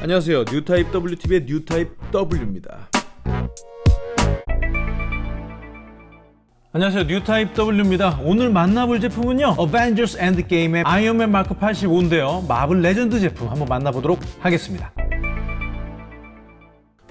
안녕하세요. 뉴타입 WTV의 뉴타입 W입니다. 안녕하세요. 뉴타입 W입니다. 오늘 만나볼 제품은요. 어벤져스 엔드게임의 아이언맨 마크 85인데요. 마블 레전드 제품 한번 만나보도록 하겠습니다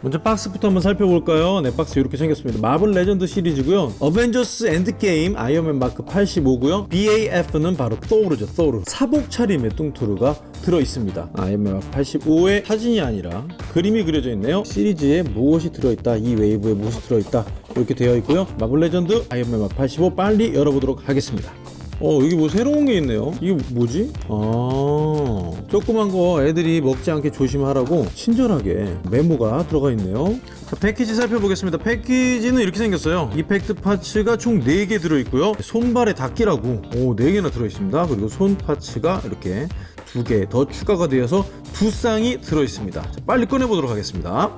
먼저 박스부터 한번 살펴볼까요? 네, 박스 이렇게 생겼습니다. 마블 레전드 시리즈고요. 어벤져스 엔드게임 아이언맨 마크 85고요. BAF는 바로 토르죠, 토르. 사복 차림의 뚱토르가 들어있습니다. 아이언맨 마크 85의 사진이 아니라 그림이 그려져 있네요. 시리즈에 무엇이 들어있다, 이 웨이브에 무엇이 들어있다 이렇게 되어 있고요. 마블 레전드 아이언맨 마크 85 빨리 열어보도록 하겠습니다. 어 여기 뭐 새로운 게 있네요. 이게 뭐지? 아 조그만 거 애들이 먹지 않게 조심하라고 친절하게 메모가 들어가 있네요. 자 패키지 살펴보겠습니다. 패키지는 이렇게 생겼어요. effect parts가 총 4개 들어있고요. 손발에 닿기라고 오 4개나 들어있습니다. 그리고 손 parts가 이렇게 두개더 추가가 되어서 두 쌍이 들어있습니다. 자, 빨리 꺼내보도록 하겠습니다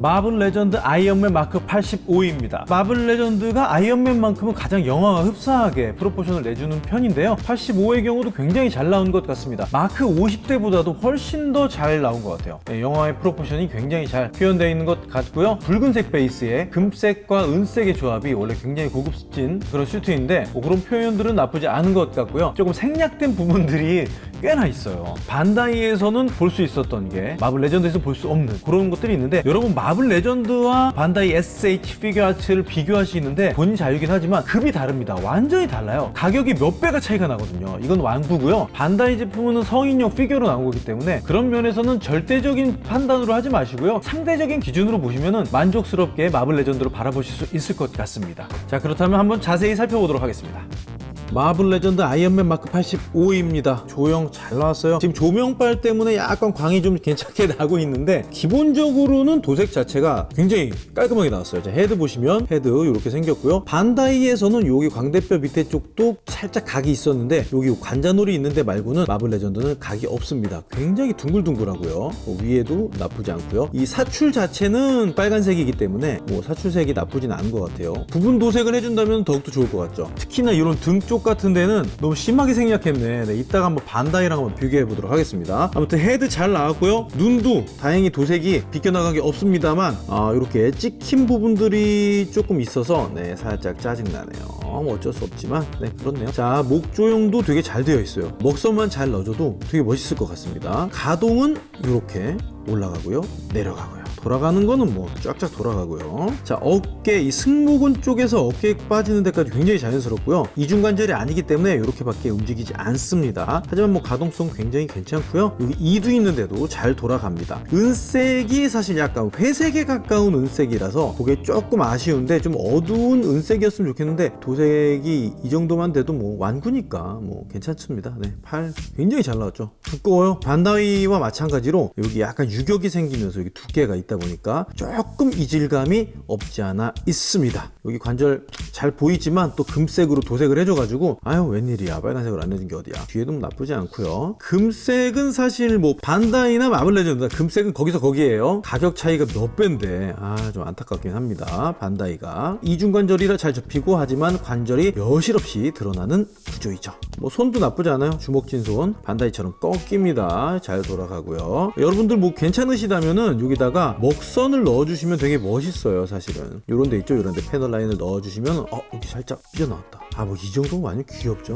마블 레전드 아이언맨 마크 85입니다. 마블 레전드가 아이언맨만큼은 가장 영화와 흡사하게 proportion을 내주는 편인데요. 85의 경우도 굉장히 잘 나온 것 같습니다. 마크 50 때보다도 훨씬 더 잘 나온 것 같아요. 네, 영화의 proportion이 굉장히 잘 표현되어 있는 것 같고요. 붉은색 베이스에 금색과 은색의 조합이 원래 굉장히 고급진 그런 슈트인데 뭐 그런 표현들은 나쁘지 않은 것 같고요. 조금 생략된 부분들이 꽤나 있어요. 반다이에서는 볼 수 있었던 게 마블 레전드에서 볼 수 없는 그런 것들이 있는데 여러분 마블 레전드와 반다이 SH 피규어 아츠를 비교하시는데 본인 자유긴 하지만 급이 다릅니다. 완전히 달라요. 가격이 몇 배가 차이가 나거든요. 이건 완구고요. 반다이 제품은 성인용 피규어로 나온 거기 때문에 그런 면에서는 절대적인 판단으로 하지 마시고요. 상대적인 기준으로 보시면 만족스럽게 마블 레전드로 바라보실 수 있을 것 같습니다. 자 그렇다면 한번 자세히 살펴보도록 하겠습니다. 마블 레전드 아이언맨 마크 85입니다. 조형 잘 나왔어요. 지금 조명빨 때문에 약간 광이 좀 괜찮게 나고 있는데 기본적으로는 도색 자체가 굉장히 깔끔하게 나왔어요. 자 헤드 보시면 헤드 이렇게 생겼고요. 반다이에서는 여기 광대뼈 밑에 쪽도 살짝 각이 있었는데 여기 관자놀이 있는데 말고는 마블 레전드는 각이 없습니다. 굉장히 둥글둥글하고요. 뭐 위에도 나쁘지 않고요. 이 사출 자체는 빨간색이기 때문에 뭐 사출색이 나쁘진 않은 것 같아요. 부분 도색을 해준다면 더욱더 좋을 것 같죠. 특히나 이런 등쪽 쪽 같은 데는 너무 심하게 생략했네. 네, 이따가 한번 반다이랑 한번 비교해 보도록 하겠습니다. 아무튼 헤드 잘 나왔고요. 눈도 다행히 도색이 비껴나간 게 없습니다만 아, 이렇게 찍힌 부분들이 조금 있어서 네 살짝 짜증나네요. 뭐 어쩔 수 없지만 네 그렇네요. 자 목 조형도 되게 잘 되어 있어요. 먹선만 잘 넣어줘도 되게 멋있을 것 같습니다. 가동은 이렇게 올라가고요. 내려가고요 돌아가는 거는 뭐 쫙쫙 돌아가고요. 자 어깨 이 승모근 쪽에서 어깨 빠지는 데까지 굉장히 자연스럽고요. 이중관절이 아니기 때문에 이렇게 밖에 움직이지 않습니다. 하지만 뭐 가동성 굉장히 괜찮고요. 여기 이도 있는데도 잘 돌아갑니다. 은색이 사실 약간 회색에 가까운 은색이라서 그게 조금 아쉬운데 좀 어두운 은색이었으면 좋겠는데 도색이 이 정도만 돼도 뭐 완구니까 뭐 괜찮습니다. 네, 팔 굉장히 잘 나왔죠. 두꺼워요. 반다이와 마찬가지로 여기 약간 유격이 생기면서 여기 두께가 있다 보니까 조금 이질감이 없지 않아 있습니다. 여기 관절 잘 보이지만 또 금색으로 도색을 해줘가지고 아유 웬일이야. 빨간색으로 안 해준 게 어디야? 뒤에도 나쁘지 않고요. 금색은 사실 뭐 반다이나 마블 레전드 금색은 거기서 거기에요. 가격 차이가 몇 배인데. 아 좀 안타깝긴 합니다. 반다이가. 이중관절이라 잘 접히고 하지만 관절이 여실없이 드러나는 구조이죠. 뭐 손도 나쁘지 않아요. 주먹진 손. 반다이처럼 꺾입니다. 잘 돌아가고요. 여러분들 뭐 괜찮으시다면은 여기다가 먹선을 넣어주시면 되게 멋있어요 사실은. 요런 데 있죠? 요런 데 패널 라인을 넣어주시면 어 여기 살짝 삐져나왔다. 아 뭐 이 정도면 완전 귀엽죠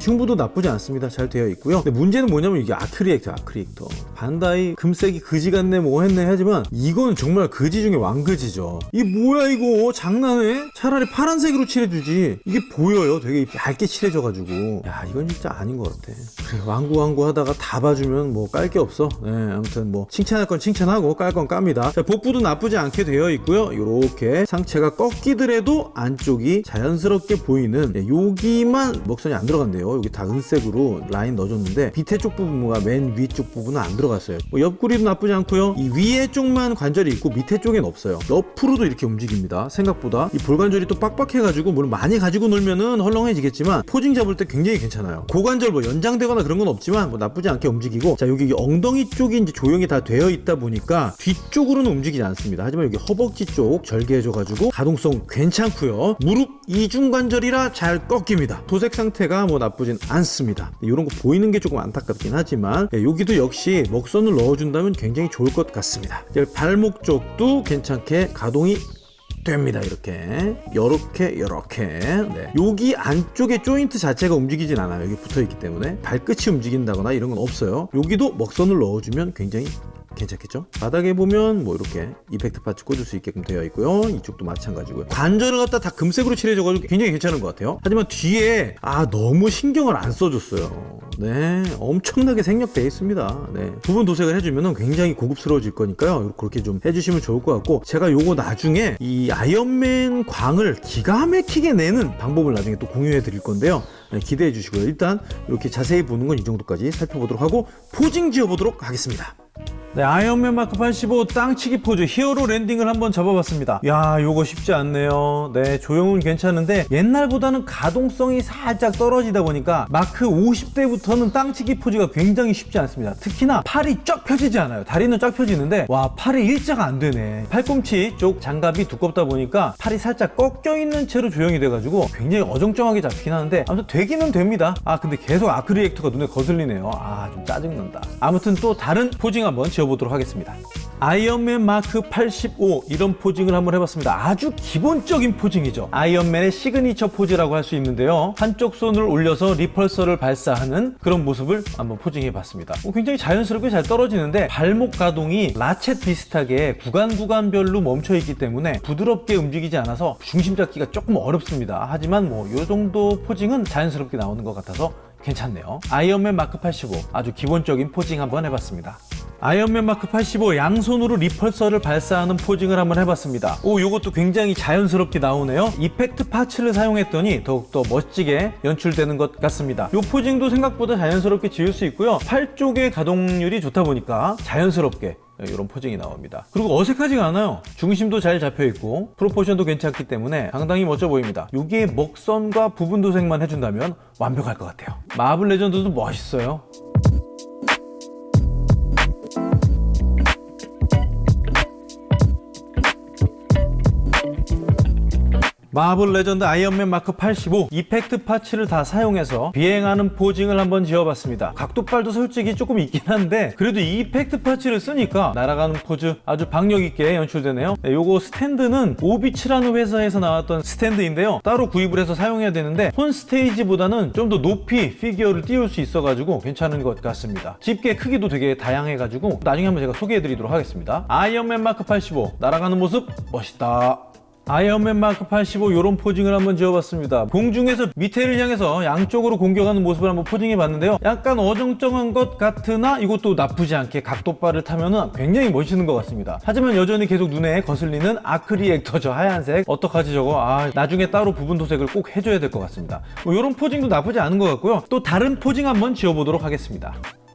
흉부도 나쁘지 않습니다. 잘 되어 있고요. 근데 문제는 뭐냐면 이게 아크리액터 아크리액터. 반다이 금색이 그지 같네 뭐 했네 하지만 이건 정말 그지 중에 왕그지죠. 이 뭐야 이거? 장난해? 차라리 파란색으로 칠해주지. 이게 보여요 되게 얇게 칠해져가지고. 야 이건 진짜 아닌 것 같아. 그래 왕구 왕구 하다가 다 봐주면 뭐 깔 게 없어. 네, 아무튼 뭐 칭찬할 건 칭찬하고 깔 건 깝니다. 자, 복부도 나쁘지 않게 되어 있고요. 이렇게 상체가 꺾이더라도 안쪽이 자연스럽게 보이는 네, 여기만 먹선이 안 들어간대요. 여기 다 은색으로 라인 넣어줬는데 밑에 쪽 부분과 맨 위쪽 부분은 안 들어갔어요. 뭐 옆구리도 나쁘지 않고요. 이 위에 쪽만 관절이 있고 밑에 쪽엔 없어요. 옆으로도 이렇게 움직입니다. 생각보다. 이 볼관절이 또 빡빡해가지고 물론 많이 가지고 놀면은 헐렁해지겠지만 포징 잡을 때 굉장히 괜찮아요. 고관절 뭐 연장되거나 그런 건 없지만 뭐 나쁘지 않게 움직이고. 자 여기 엉덩이 쪽이 이제 조형이 다 되어 있다 보니까 뒤쪽 위 쪽으로는 움직이지 않습니다. 하지만 여기 허벅지 쪽 절개해줘가지고 가동성 괜찮고요. 무릎 이중관절이라 잘 꺾입니다. 도색 상태가 뭐 나쁘진 않습니다. 이런 거 보이는 게 조금 안타깝긴 하지만 네, 여기도 역시 먹선을 넣어준다면 굉장히 좋을 것 같습니다. 발목 쪽도 괜찮게 가동이 됩니다 이렇게 요렇게 요렇게 네. 여기 안쪽에 조인트 자체가 움직이진 않아요 여기 붙어있기 때문에 발끝이 움직인다거나 이런 건 없어요 여기도 먹선을 넣어주면 굉장히 괜찮겠죠? 바닥에 보면 뭐 이렇게 이펙트 파츠 꽂을 수 있게끔 되어 있고요. 이쪽도 마찬가지고요. 관절을 갖다 다 금색으로 칠해줘가지고 굉장히 괜찮은 것 같아요. 하지만 뒤에 아 너무 신경을 안 써줬어요. 네 엄청나게 생략되어 있습니다. 네 부분 도색을 해주면 굉장히 고급스러워질 거니까요. 그렇게 좀 해주시면 좋을 것 같고 제가 요거 나중에 이 아이언맨 광을 기가 막히게 내는 방법을 나중에 또 공유해 드릴 건데요. 네, 기대해 주시고요. 일단 이렇게 자세히 보는 건 이 정도까지 살펴보도록 하고 posing 지어 보도록 하겠습니다 네, 아이언맨 마크 85 땅치기 포즈 hero landing을 한번 잡아봤습니다. 야, 요거 쉽지 않네요. 네, 조형은 괜찮은데 옛날보다는 가동성이 살짝 떨어지다 보니까 마크 50대부터는 땅치기 포즈가 굉장히 쉽지 않습니다. 특히나 팔이 쫙 펴지지 않아요. 다리는 쫙 펴지는데 와, 팔이 일자가 안 되네. 팔꿈치 쪽 장갑이 두껍다 보니까 팔이 살짝 꺾여 있는 채로 조형이 돼가지고 굉장히 어정쩡하게 잡히긴 하는데 아무튼 되기는 됩니다. 아, 근데 계속 arc reactor가 눈에 거슬리네요. 아, 좀 짜증난다. 아무튼 또 다른 posing 한번 지어 보도록 하겠습니다. 아이언맨 마크 85 이런 posing을 한번 해봤습니다. 아주 기본적인 posing이죠. 아이언맨의 시그니처 포즈라고 할 수 있는데요. 한쪽 손을 올려서 repulsor를 발사하는 그런 모습을 한번 posing해봤습니다. 어, 굉장히 자연스럽게 잘 떨어지는데 발목 가동이 ratchet 비슷하게 구간 구간별로 멈춰있기 때문에 부드럽게 움직이지 않아서 중심 잡기가 조금 어렵습니다. 하지만 뭐 이 정도 posing은 자연스럽게 나오는 것 같아서 괜찮네요. 아이언맨 마크 85 아주 기본적인 posing 한번 해봤습니다. 아이언맨 마크 85 양손으로 repulsor를 발사하는 posing을 한번 해봤습니다. 오, 이것도 굉장히 자연스럽게 나오네요. effect parts를 사용했더니 더욱더 멋지게 연출되는 것 같습니다. 이 posing도 생각보다 자연스럽게 지을 수 있고요. 팔 쪽의 가동률이 좋다 보니까 자연스럽게 이런 posing이 나옵니다. 그리고 어색하지가 않아요. 중심도 잘 잡혀 있고 proportion도 괜찮기 때문에 상당히 멋져 보입니다. 여기에 먹선과 부분 도색만 해준다면 완벽할 것 같아요. 마블 레전드도 멋있어요. 마블 레전드 아이언맨 마크 85 effect parts를 다 사용해서 비행하는 posing을 한번 지어봤습니다. 각도빨도 솔직히 조금 있긴 한데 그래도 이 effect parts를 쓰니까 날아가는 포즈 아주 박력 있게 연출되네요. 네, 요거 스탠드는 오비츠라는 회사에서 나왔던 스탠드인데요. 따로 구입을 해서 사용해야 되는데 혼 스테이지보다는 좀 더 높이 피규어를 띄울 수 있어가지고 괜찮은 것 같습니다. 집게 크기도 되게 다양해가지고 나중에 한번 제가 소개해드리도록 하겠습니다. 아이언맨 마크 85 날아가는 모습 멋있다 아이언맨 마크 85 이런 posing을 한번 지어봤습니다. 공중에서 밑에를 향해서 양쪽으로 공격하는 모습을 한번 posing해 봤는데요. 약간 어정쩡한 것 같으나 이것도 나쁘지 않게 각도빨을 타면 굉장히 멋있는 것 같습니다. 하지만 여전히 계속 눈에 거슬리는 arc reactor 저 하얀색 어떡하지 저거 아 나중에 따로 부분 도색을 꼭 해줘야 될 것 같습니다. 뭐 이런 posing도 나쁘지 않은 것 같고요. 또 다른 posing 한번 지어보도록 하겠습니다.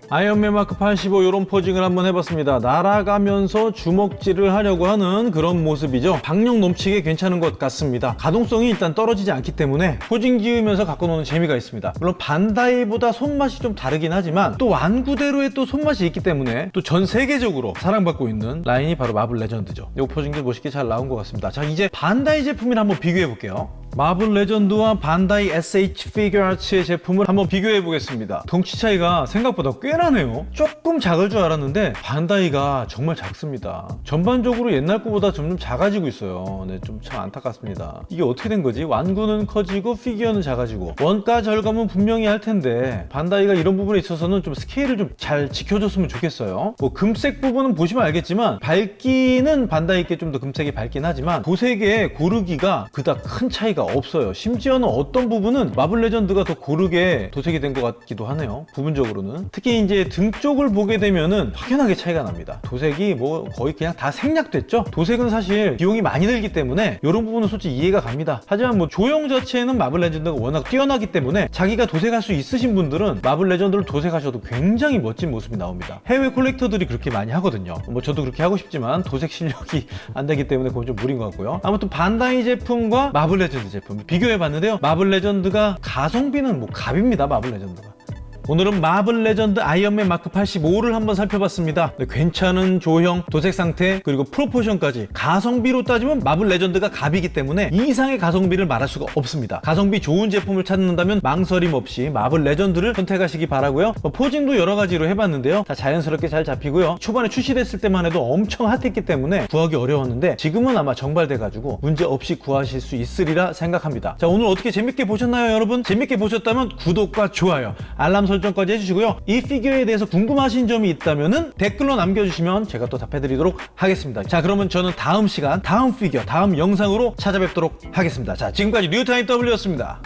아이언맨 마크 85 이런 posing을 한번 해봤습니다. 날아가면서 주먹질을 하려고 하는 그런 모습이죠. 박력 넘치게 괜찮은 것 같습니다. 가동성이 일단 떨어지지 않기 때문에 posing 지으면서 갖고 노는 재미가 있습니다. 물론 반다이보다 손맛이 좀 다르긴 하지만 또 완구대로의 또 손맛이 있기 때문에 또 전 세계적으로 사랑받고 있는 라인이 바로 마블 레전드죠. 이 posing도 멋있게 잘 나온 것 같습니다. 자 이제 반다이 제품을 한번 비교해 볼게요. 마블 레전드와 반다이 SH 피규어 아츠의 제품을 한번 비교해 보겠습니다. 덩치 차이가 생각보다 꽤 나네요. 조금 작을 줄 알았는데 반다이가 정말 작습니다. 전반적으로 옛날 거보다 점점 작아지고 있어요. 네, 좀 참 안타깝습니다. 이게 어떻게 된 거지? 완구는 커지고 피규어는 작아지고 원가 절감은 분명히 할 텐데 반다이가 이런 부분에 있어서는 좀 스케일을 좀 잘 지켜줬으면 좋겠어요. 뭐 금색 부분은 보시면 알겠지만 밝기는 반다이께 좀 더 금색이 밝긴 하지만 도색의 고르기가 그닥 큰 차이가 없어요. 심지어는 어떤 부분은 마블 레전드가 더 고르게 도색이 된 것 같기도 하네요. 부분적으로는. 특히 이제 등 쪽을 보게 되면은 확연하게 차이가 납니다. 도색이 뭐 거의 그냥 다 생략됐죠? 도색은 사실 비용이 많이 들기 때문에 이런 부분은 솔직히 이해가 갑니다. 하지만 뭐 조형 자체는 마블 레전드가 워낙 뛰어나기 때문에 자기가 도색할 수 있으신 분들은 마블 레전드를 도색하셔도 굉장히 멋진 모습이 나옵니다. 해외 collector들이 그렇게 많이 하거든요. 뭐 저도 그렇게 하고 싶지만 도색 실력이 안 되기 때문에 그건 좀 무리인 것 같고요. 아무튼 반다이 제품과 마블 레전드 제품 비교해 봤는데요. 마블 레전드가 가성비는 뭐 갑입니다 마블 레전드가 오늘은 마블 레전드 아이언맨 마크 85를 한번 살펴봤습니다. 네, 괜찮은 조형, 도색 상태, 그리고 proportion까지 가성비로 따지면 마블 레전드가 갑이기 때문에 이 이상의 가성비를 말할 수가 없습니다. 가성비 좋은 제품을 찾는다면 망설임 없이 마블 레전드를 선택하시기 바라고요. 뭐 posing도 여러 가지로 해봤는데요. 다 자연스럽게 잘 잡히고요. 초반에 출시됐을 때만 해도 엄청 hot했기 때문에 구하기 어려웠는데 지금은 아마 정발돼가지고 문제 없이 구하실 수 있으리라 생각합니다. 자 오늘 어떻게 재밌게 보셨나요 여러분? 재밌게 보셨다면 구독과 좋아요, 알람 설정까지 해주시고요. 이 피규어에 대해서 궁금하신 점이 있다면 댓글로 남겨주시면 제가 또 답해드리도록 하겠습니다. 자 그러면 저는 다음 시간, 다음 피규어, 다음 영상으로 찾아뵙도록 하겠습니다. 자 지금까지 뉴타임 W였습니다.